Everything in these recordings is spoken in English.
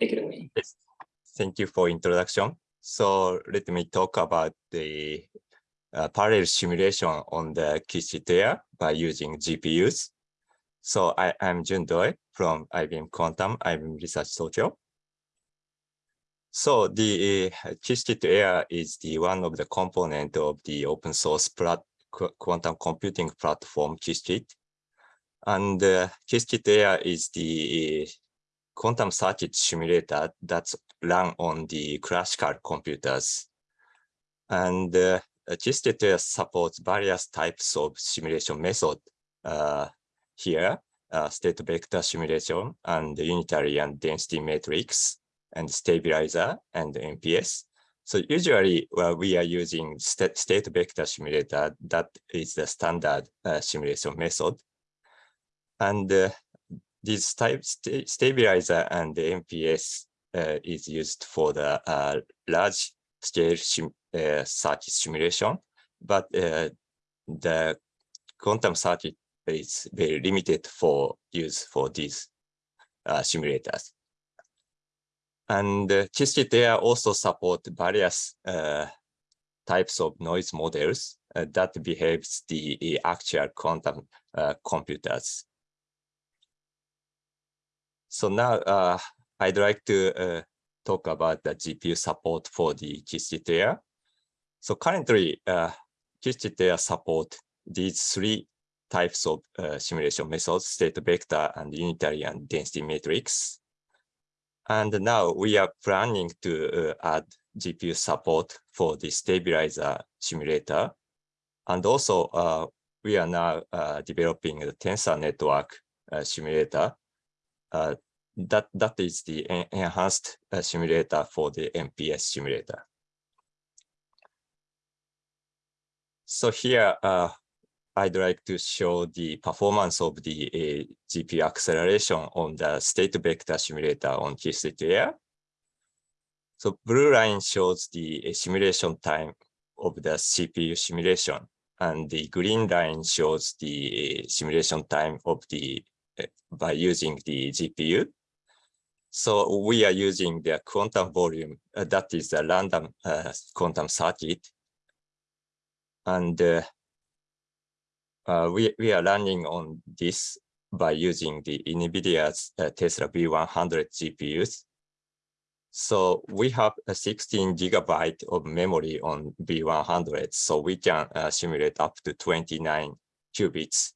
take it away. Yes. Thank you for introduction. So let me talk about the uh, parallel simulation on the Qiskit Aer by using GPUs. So I am Jun Doi from IBM Quantum, IBM Research Tokyo. So the uh, Qiskit Aer is the one of the component of the open source quantum computing platform Qiskit. And uh, Qiskit Aer is the quantum circuit simulator that's run on the classical computers. And uh, Qiskit supports various types of simulation method uh, here, uh, state vector simulation and unitary and density matrix and stabilizer and MPS. So usually well, we are using st state vector simulator. That is the standard uh, simulation method. And this type st stabilizer and the MPS uh, is used for the uh, large scale sim uh, circuit simulation, but uh, the quantum circuit is very limited for use for these uh, simulators. And uh, Aer also support various uh, types of noise models that behaves the actual quantum computers. So now uh, I'd like to uh, talk about the GPU support for the Aer. So currently, uh, support these three types of uh, simulation methods, state vector and unitary and density matrix. And now we are planning to uh, add GPU support for the stabilizer simulator. And also uh, we are now uh, developing the tensor network simulator. That, that is the en enhanced simulator for the MPS simulator. So here, uh, I'd like to show the performance of the uh, GPU acceleration on the state vector simulator on Qiskit Aer. So blue line shows the uh, simulation time of the CPU simulation, and the green line shows the simulation time of the by using the GPU. So we are using the quantum volume, uh, that is a random uh, quantum circuit. And uh, uh, we, we are running on this by using the NVIDIA's uh, Tesla V100 GPUs. So we have a 16 gigabyte of memory on V100, so we can uh, simulate up to 29 qubits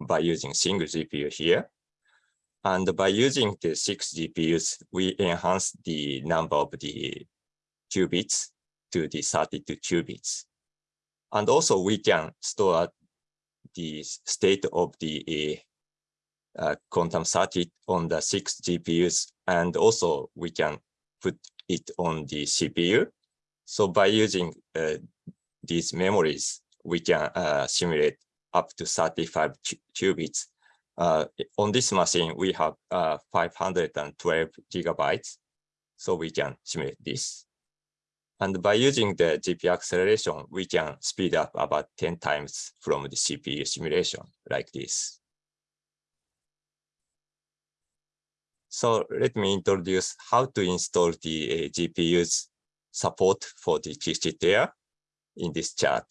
by using single GPU here. And by using the six GPUs, we enhance the number of the qubits to the 32 qubits. And also we can store the state of the uh, quantum circuit on the six GPUs, and also we can put it on the CPU. So by using uh, these memories, we can uh, simulate up to 35 qubits. Uh, on this machine, we have uh, 512 gigabytes, so we can simulate this. And by using the GPU acceleration, we can speed up about 10 times from the CPU simulation like this. So let me introduce how to install the uh, GPU's support for the Qiskit in this chart.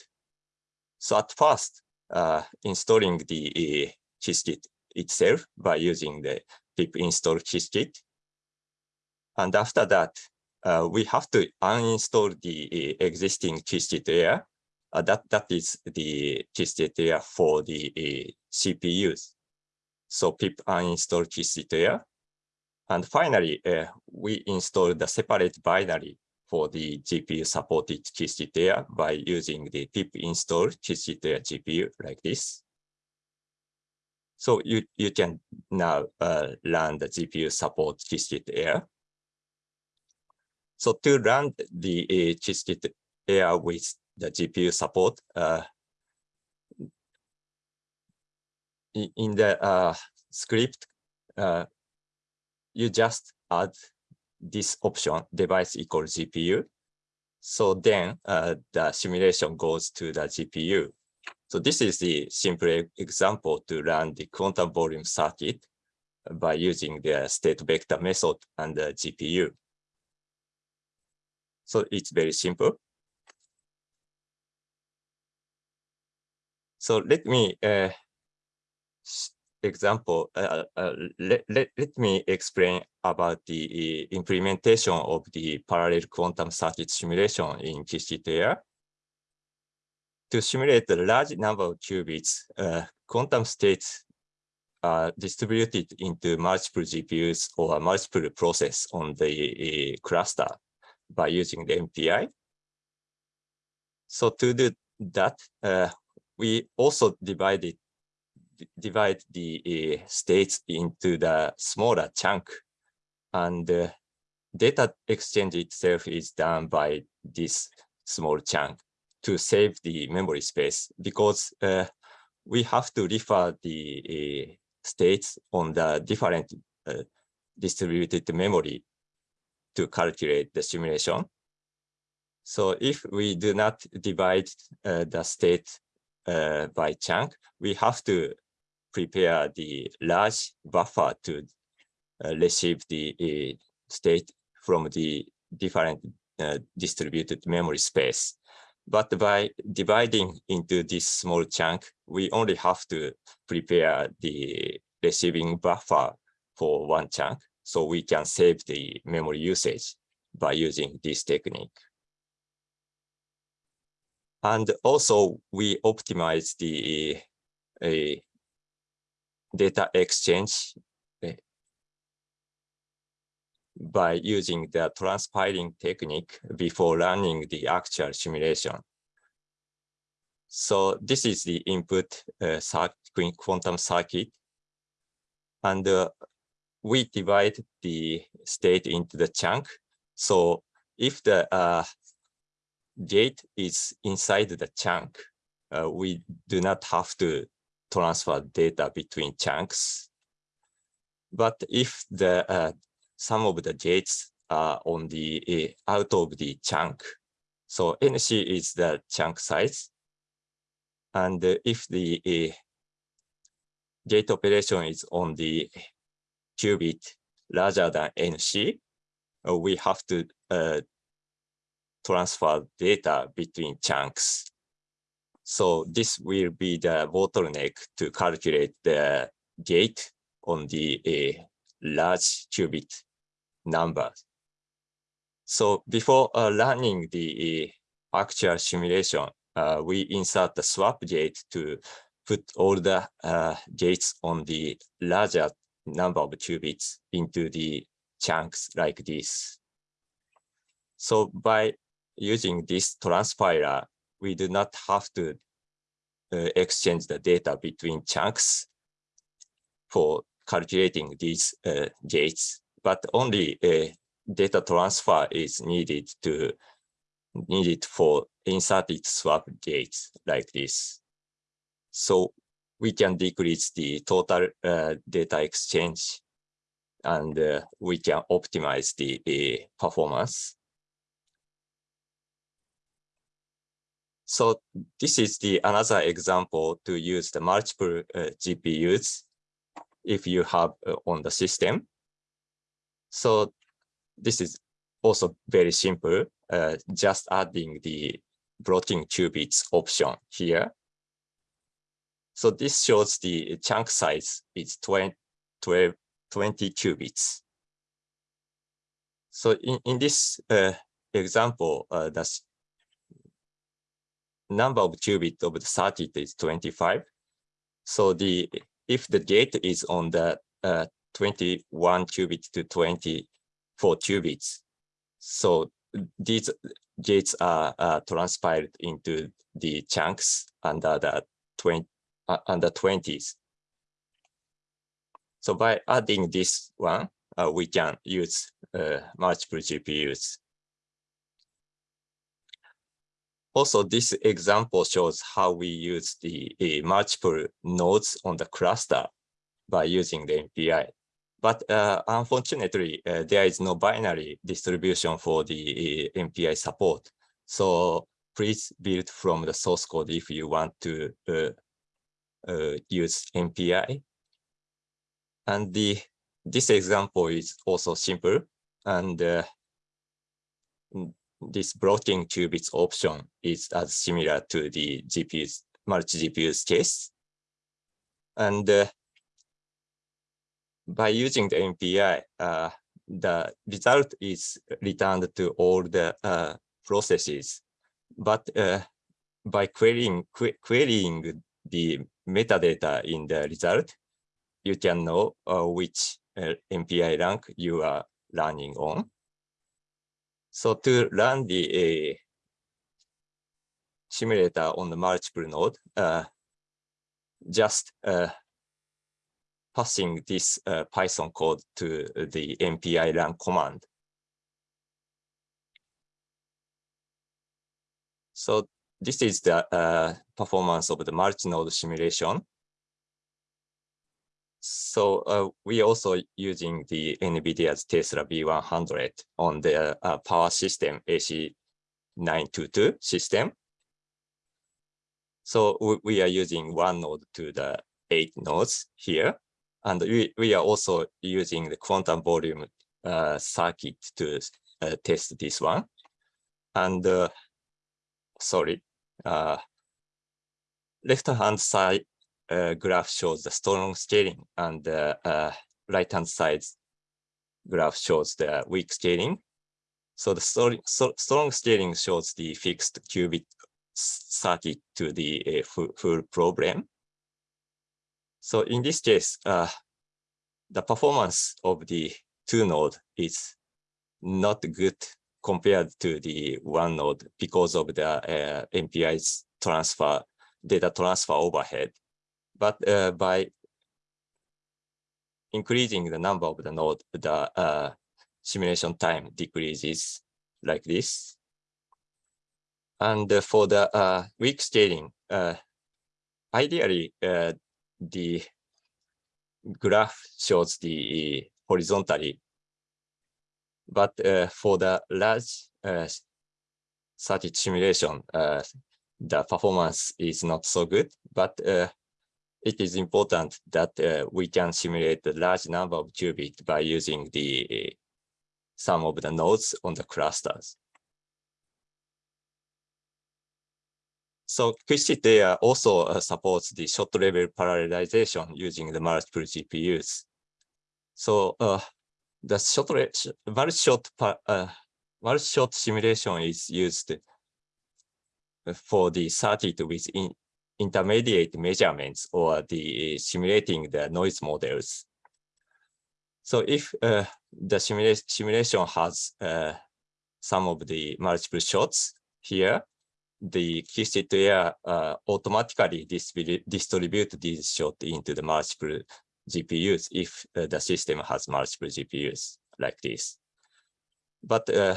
So at first, uh, installing the uh, Qiskit itself by using the pip install Qiskit. And after that, uh, we have to uninstall the uh, existing Qiskit Aer. Uh, that, that is the Qiskit Aer for the uh, CPUs. So pip uninstall Qiskit Aer. And finally, uh, we install the separate binary for the GPU supported Qiskit Aer by using the pip install Aer GPU like this. So you, you can now uh, run the GPU support Qiskit Aer. So to run the uh, Qiskit Aer with the GPU support, uh, in the uh, script, uh, you just add this option device equals GPU. So then uh, the simulation goes to the GPU. So this is the simple example to run the quantum volume circuit by using the state vector method and the GPU. So it's very simple. So let me uh, example, uh, uh, let, let, let me explain about the implementation of the parallel quantum circuit simulation in QCT To simulate the large number of qubits, uh, quantum states are distributed into multiple GPUs or multiple process on the uh, cluster by using the MPI. So to do that, uh, we also divided divide the uh, states into the smaller chunk and uh, data exchange itself is done by this small chunk to save the memory space because uh, we have to refer the uh, states on the different uh, distributed memory to calculate the simulation. So if we do not divide uh, the state by chunk, we have to prepare the large buffer to uh, receive the uh, state from the different uh, distributed memory space. But by dividing into this small chunk, we only have to prepare the receiving buffer for one chunk. So we can save the memory usage by using this technique. And also we optimize the uh, data exchange eh, by using the transpiling technique before running the actual simulation. So this is the input uh, quantum circuit. And uh, we divide the state into the chunk. So if the uh, gate is inside the chunk, we do not have to transfer data between chunks. But if the uh, some of the gates are on the uh, out of the chunk, so NC is the chunk size, and if the uh, gate operation is on the qubit larger than NC, uh, we have to uh, transfer data between chunks. So this will be the bottleneck to calculate the gate on the large qubit number. So before uh, running the uh, actual simulation, uh, we insert the swap gate to put all the uh, gates on the larger number of qubits into the chunks like this. So by using this transpiler, we do not have to uh, exchange the data between chunks for calculating these uh, gates, but only a data transfer is needed to needed for inserted swap gates like this. So we can decrease the total uh, data exchange and uh, we can optimize the uh, performance. So this is the another example to use the multiple uh, GPUs if you have uh, on the system. So this is also very simple, uh, just adding the blocking qubits option here. So this shows the chunk size is 20, 12, 20 qubits. So in, in this uh, example, uh, the number of qubits of the circuit is 25. So the if the gate is on the uh, 21 qubits to 24 qubits, so these gates are uh, transpiled into the chunks under the 20 uh, under 20s. So by adding this one, uh, we can use uh, multiple GPUs Also, this example shows how we use the uh, multiple nodes on the cluster by using the MPI. But uh, unfortunately, uh, there is no binary distribution for the MPI support. So please build from the source code if you want to use MPI. And the this example is also simple and uh, this blocking qubits option is as similar to the GPU's multi-GPU's case. And uh, by using the MPI, uh, the result is returned to all the uh, processes. But uh, by querying, qu querying the metadata in the result, you can know uh, which uh, MPI rank you are running on. So to run the uh, simulator on the multiple node, uh, just uh, passing this uh, Python code to the MPI run command. So this is the uh, performance of the multi-node simulation. So uh, we also using the NVIDIA's Tesla V100 on the uh, power system AC922 system. So we, we are using one node to the eight nodes here. And we, we are also using the quantum volume uh, circuit to uh, test this one. And uh, sorry, uh, left-hand side uh, graph shows the strong scaling and the uh, right-hand side graph shows the weak scaling. So the strong, strong scaling shows the fixed qubit circuit to the uh, full, full problem. So in this case, uh, the performance of the two node is not good compared to the one node because of the uh, MPI's transfer, data transfer overhead. But uh, by increasing the number of the node, the uh, simulation time decreases like this. And for the uh, weak scaling, uh, ideally, uh, the graph shows the horizontally, but uh, for the large uh, circuit simulation, uh, the performance is not so good, but uh, it is important that uh, we can simulate a large number of qubits by using the some of the nodes on the clusters. So Aer also uh, supports the shot level parallelization using the multiple GPUs. So uh, the shot multi-shot uh, multi-shot simulation is used for the circuit with in intermediate measurements or the simulating the noise models. So if uh, the simula simulation has uh, some of the multiple shots here, the Qiskit Aer uh, automatically distribute these shots into the multiple GPUs if uh, the system has multiple GPUs like this. But uh,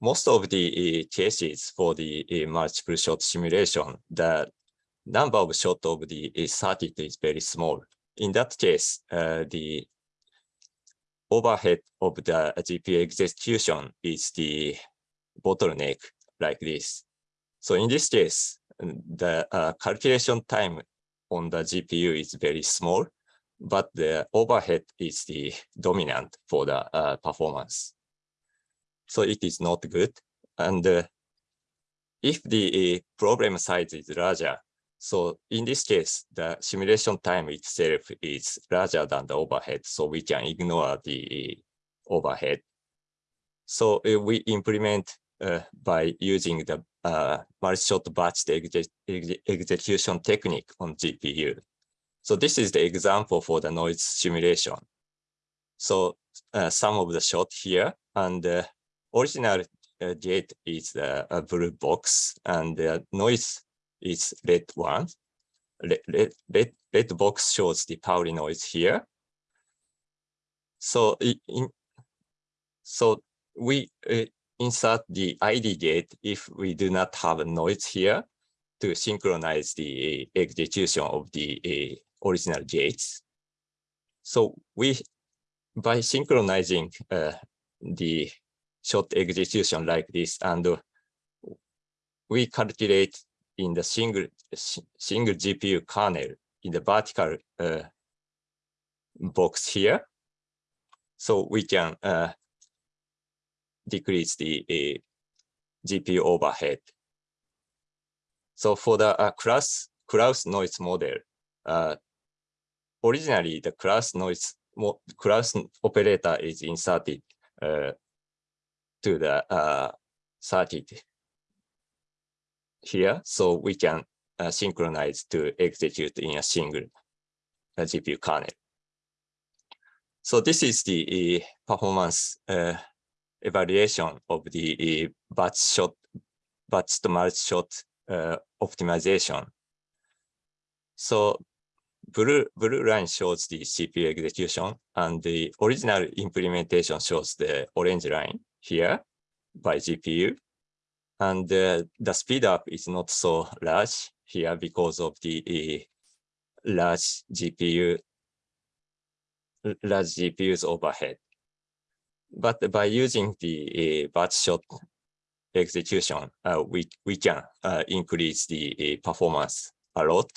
most of the uh, cases for the multiple shot simulation, the number of shot of the uh, circuit is very small. In that case, the overhead of the GPU execution is the bottleneck like this. So in this case, the uh, calculation time on the GPU is very small, but the overhead is the dominant for the uh, performance. So it is not good. And uh, if the uh, problem size is larger, so in this case, the simulation time itself is larger than the overhead, so we can ignore the uh, overhead. So uh, we implement uh, by using the uh, multi-shot batch exe execution technique on GPU. So this is the example for the noise simulation. So uh, some of the shot here and the original uh, gate is uh, a blue box and the noise is red one. Red, red, red box shows the Pauli noise here. So in, so we uh, insert the ID gate if we do not have a noise here to synchronize the execution of the uh, original gates. So we, by synchronizing uh, the shot execution like this, and we calculate in the single single GPU kernel in the vertical uh, box here, so we can uh, decrease the uh, GPU overhead. So for the uh, class noise model, uh, originally the class noise class operator is inserted uh, to the uh, circuit here, so we can uh, synchronize to execute in a single uh, GPU kernel. So this is the uh, performance uh, evaluation of the batch shot, batch to multi shot optimization. So blue, blue line shows the CPU execution and the original implementation shows the orange line here by GPU. And uh, the speed up is not so large here because of the uh, large GPU, large GPU's overhead. But by using the uh, batch shot execution, uh, we, we can uh, increase the uh, performance a lot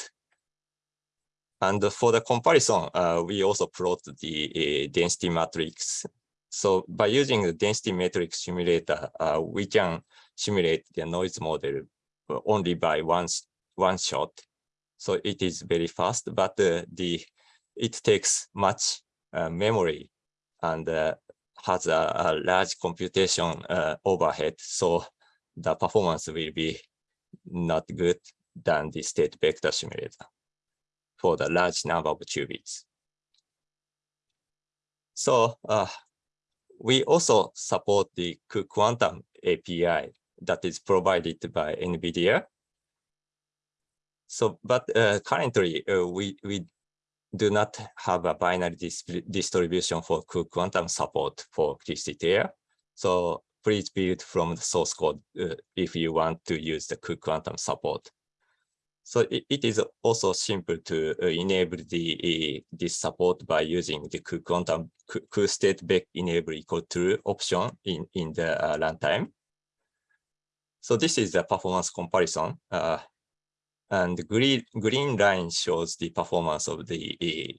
and for the comparison, we also plot the density matrix. So by using the density matrix simulator, uh, we can simulate the noise model only by one, one shot. So it is very fast, but uh, the it takes much uh, memory and uh, has a, a, large computation overhead. So the performance will be not good than the state vector simulator for the large number of qubits. So uh, we also support the cuQuantum API that is provided by NVIDIA. So, but uh, currently uh, we, we do not have a binary dis distribution for cuQuantum support for QCT So please build from the source code uh, if you want to use the cuQuantum support. So it, it is also simple to uh, enable the uh, this support by using the quantum state back enable equal true option in in the uh, runtime. So this is the performance comparison, uh, and green green line shows the performance of the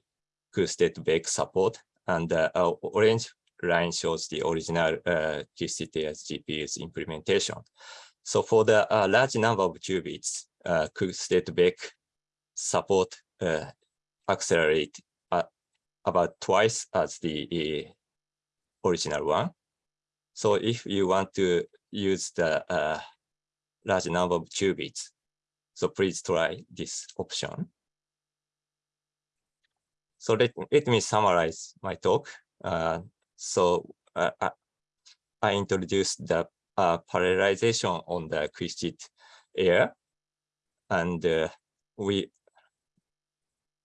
uh, state back support, and the uh, orange line shows the original uh, QCTS GPU's implementation. So for the large number of qubits, uh, state back support uh, accelerate uh, about twice as the uh, original one. So if you want to use the uh, large number of qubits, so please try this option. So let, let me summarize my talk. Uh, so I introduced the parallelization on the Qiskit Aer and uh, we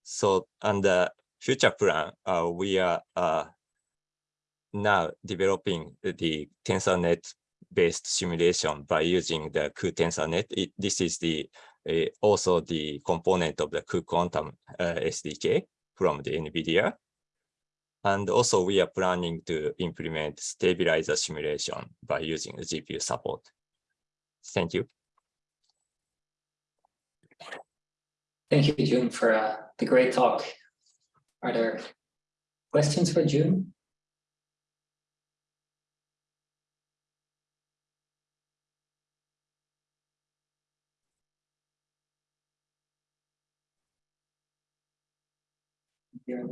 so and the future plan uh, we are uh, now developing the TensorNet based simulation by using the cuTensorNet. It, this is the uh, also the component of the cuQuantum uh, SDK from the NVIDIA. And also we are planning to implement stabilizer simulation by using GPU support. Thank you. Thank you, Jun, for uh, the great talk. Are there questions for Jun? Yeah,